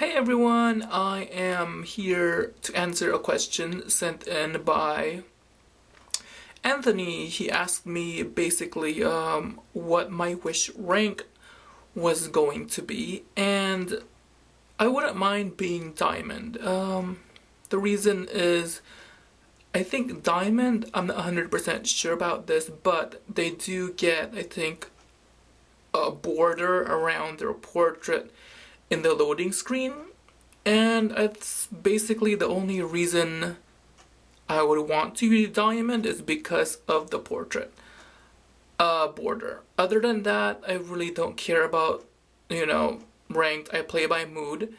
Hey everyone, I am here to answer a question sent in by Anthony. He asked me basically um, what my wish rank was going to be and I wouldn't mind being diamond. Um, the reason is I think diamond, I'm not 100% sure about this, but they do get, I think, a border around their portrait in the loading screen and it's basically the only reason I would want to use diamond is because of the portrait uh, border. Other than that, I really don't care about, you know, ranked. I play by mood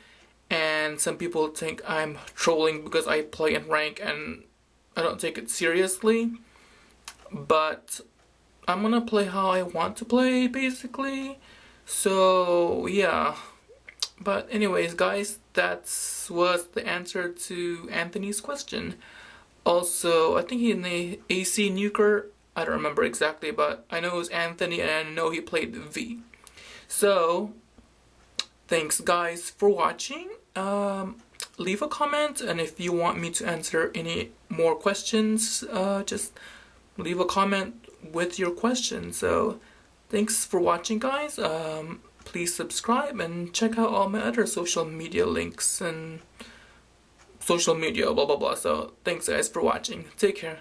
and some people think I'm trolling because I play in rank and I don't take it seriously. But I'm gonna play how I want to play basically. So yeah. But anyways, guys, that was the answer to Anthony's question. Also, I think he in the AC Nuker, I don't remember exactly, but I know it was Anthony and I know he played Vi. So, thanks guys for watching. Um, leave a comment and if you want me to answer any more questions, uh, just leave a comment with your question. So, thanks for watching guys. Um, please subscribe and check out all my other social media links and social media blah blah blah. So thanks guys for watching. Take care